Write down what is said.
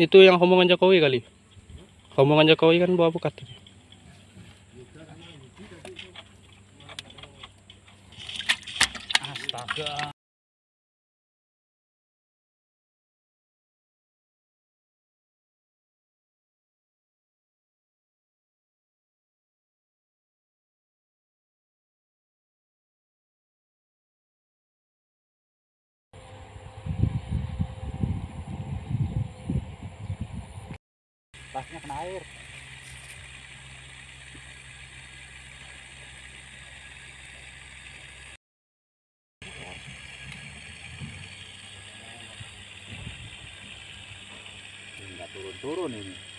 Itu yang omongan Jokowi kali. Omongan Jokowi kan bawa bukat. Astaga. Tasnya kena air. Enggak turun-turun ini.